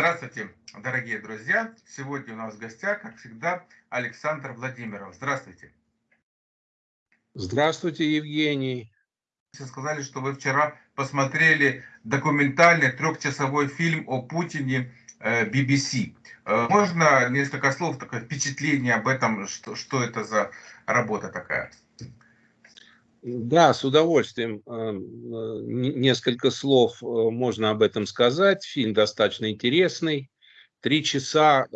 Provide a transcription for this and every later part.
Здравствуйте, дорогие друзья! Сегодня у нас в гостях, как всегда, Александр Владимиров. Здравствуйте. Здравствуйте, Евгений. Вы сказали, что вы вчера посмотрели документальный трехчасовой фильм о Путине BBC. Э, э, можно несколько слов, такое впечатление об этом, что, что это за работа такая? Да, с удовольствием. Э, несколько слов можно об этом сказать. Фильм достаточно интересный. Три часа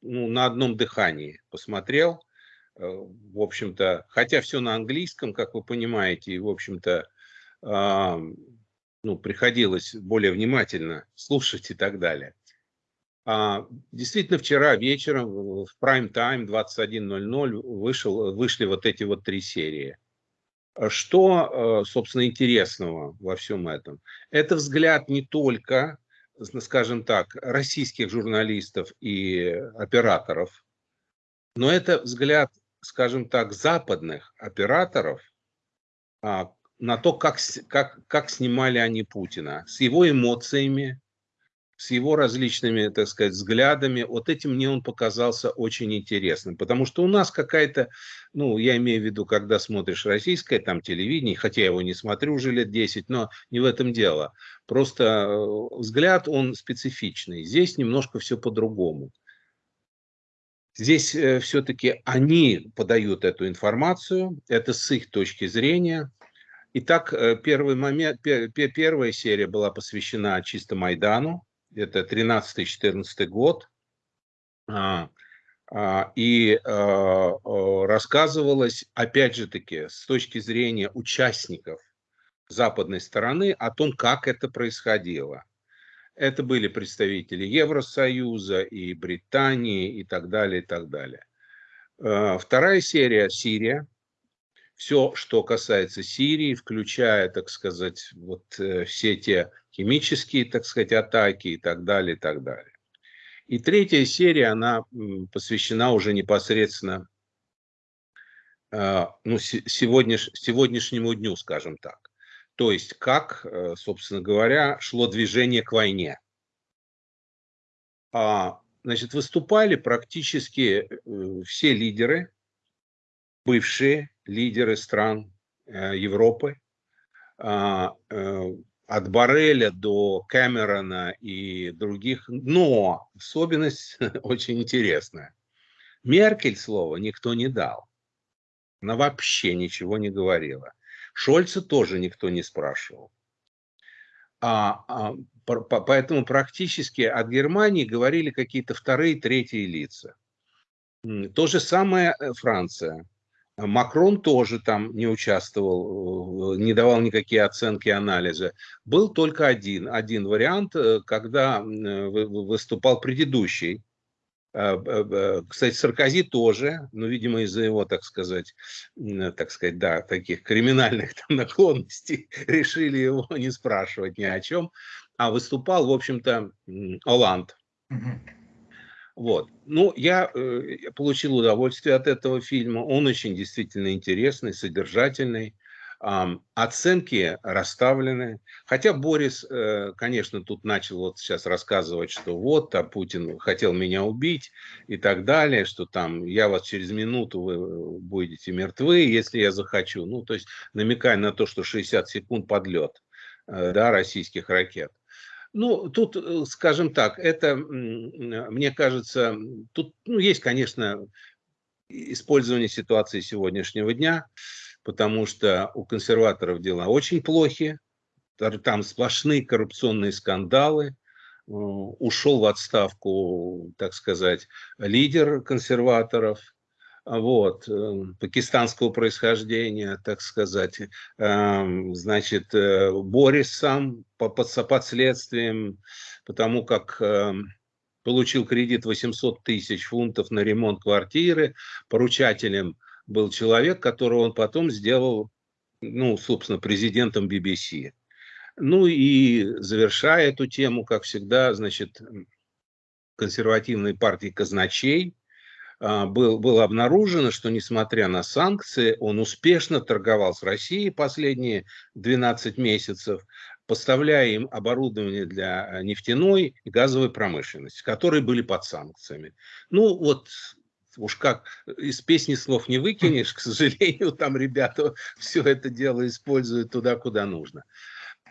ну, на одном дыхании посмотрел. В общем-то, хотя все на английском, как вы понимаете, и, в общем-то, ну, приходилось более внимательно слушать и так далее. А, действительно, вчера вечером в Time 21.00 вышел, вышли вот эти вот три серии. А что, э, собственно, интересного во всем этом? Это взгляд не только, скажем так, российских журналистов и операторов, но это взгляд, скажем так, западных операторов а, на то, как, как, как снимали они Путина, с его эмоциями, с его различными, так сказать, взглядами. Вот этим мне он показался очень интересным, потому что у нас какая-то, ну, я имею в виду, когда смотришь российское там телевидение, хотя я его не смотрю уже лет 10, но не в этом дело. Просто э, взгляд, он специфичный. Здесь немножко все по-другому. Здесь э, все-таки они подают эту информацию, это с их точки зрения. Итак, э, первый момент, первая серия была посвящена чисто Майдану, это 13-14 год, а, а, и а, рассказывалось, опять же таки, с точки зрения участников западной стороны о том, как это происходило. Это были представители Евросоюза и Британии и так далее, и так далее. Вторая серия – Сирия. Все, что касается Сирии, включая, так сказать, вот э, все те химические, так сказать, атаки и так далее, и так далее. И третья серия, она посвящена уже непосредственно а, ну, сегодняш, сегодняшнему дню, скажем так. То есть, как, э, собственно говоря, шло движение к войне. А, значит, выступали практически э, все лидеры, бывшие лидеры стран э, Европы, а, от Барреля до Кэмерона и других, но особенность очень интересная. Меркель слова никто не дал. Она вообще ничего не говорила. Шольца тоже никто не спрашивал. А, а, по, поэтому практически от Германии говорили какие-то вторые, третьи лица. То же самое э, Франция. Макрон тоже там не участвовал, э, не давал никакие оценки анализа. Был только один, один вариант, э, когда э, выступал предыдущий. Кстати, Саркози тоже, но, видимо, из-за его, так сказать, так сказать, да, таких криминальных там наклонностей решили его не спрашивать ни о чем, а выступал, в общем-то, Оланд. Вот. Ну, я э, получил удовольствие от этого фильма. Он очень действительно интересный, содержательный. Э, оценки расставлены. Хотя Борис, э, конечно, тут начал вот сейчас рассказывать, что вот, а Путин хотел меня убить и так далее, что там я вас через минуту вы будете мертвы, если я захочу. Ну, то есть намекая на то, что 60 секунд подлет э, да, российских ракет. Ну, тут, э, скажем так, это, мне кажется, тут ну, есть, конечно, использование ситуации сегодняшнего дня, потому что у консерваторов дела очень плохи, там сплошные коррупционные скандалы, э, ушел в отставку, так сказать, лидер консерваторов, вот, эм, пакистанского происхождения, так сказать, эм, значит, э, Борис сам под, следствием, потому как эм, получил кредит 800 тысяч фунтов на ремонт квартиры, поручателем был человек, которого он потом сделал, ну, собственно, президентом BBC. Ну и завершая эту тему, как всегда, значит, консервативной партии казначей, был, было обнаружено, что несмотря на санкции, он успешно торговал с Россией последние 12 месяцев, поставляя им оборудование для нефтяной и газовой промышленности, которые были под санкциями. Ну вот уж как из песни слов не выкинешь, к сожалению, там ребята все это дело используют туда, куда нужно.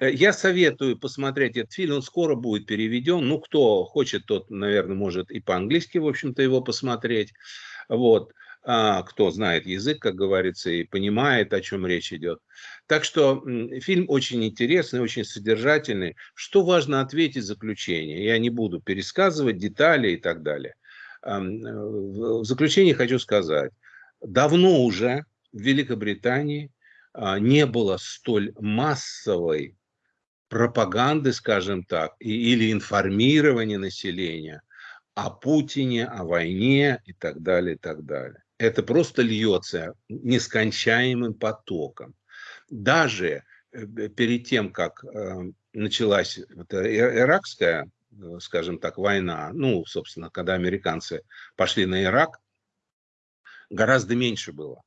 Э, я советую посмотреть этот фильм, он скоро будет переведен. Ну, кто хочет, тот, наверное, может и по-английски, в общем-то, его посмотреть. Вот. А, кто знает язык, как говорится, и понимает, о чем речь идет. Так что фильм очень интересный, очень содержательный. Что важно ответить заключение? Я не буду пересказывать детали и так далее. Э, в заключение хочу сказать, давно уже в Великобритании а, не было столь массовой пропаганды, скажем так, или информирования населения о Путине, о войне и так далее, и так далее. Это просто льется нескончаемым потоком. Даже э, перед тем, как э, началась иракская Э, скажем так, война, ну, собственно, когда американцы пошли на Ирак, гораздо меньше было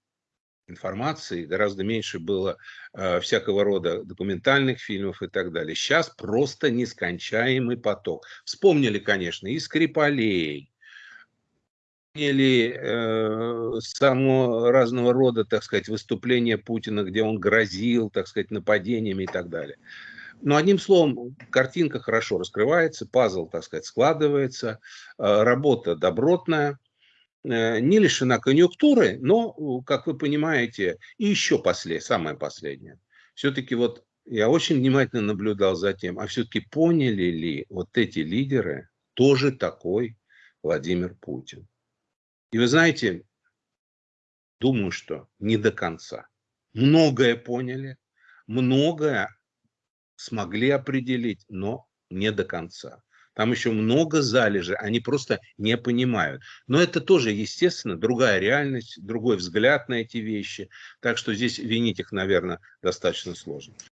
информации, гораздо меньше было э, всякого рода документальных фильмов и так далее. Сейчас просто нескончаемый поток. Вспомнили, конечно, и Скрипалей, вспомнили э, само разного рода, так сказать, выступления Путина, где он грозил, так сказать, нападениями и так далее. Но одним словом, картинка хорошо раскрывается, пазл, так сказать, складывается, э, работа добротная, не лишена конъюнктуры, но, как вы понимаете, и еще после, самое последнее. Все-таки вот я очень внимательно наблюдал за тем, а все-таки поняли ли вот эти лидеры тоже такой Владимир Путин. И вы знаете, думаю, что не до конца. Многое поняли, многое смогли определить, но не до конца. Там еще много залежей, они просто не понимают. Но это тоже, естественно, другая реальность, другой взгляд на эти вещи. Так что здесь винить их, наверное, достаточно сложно.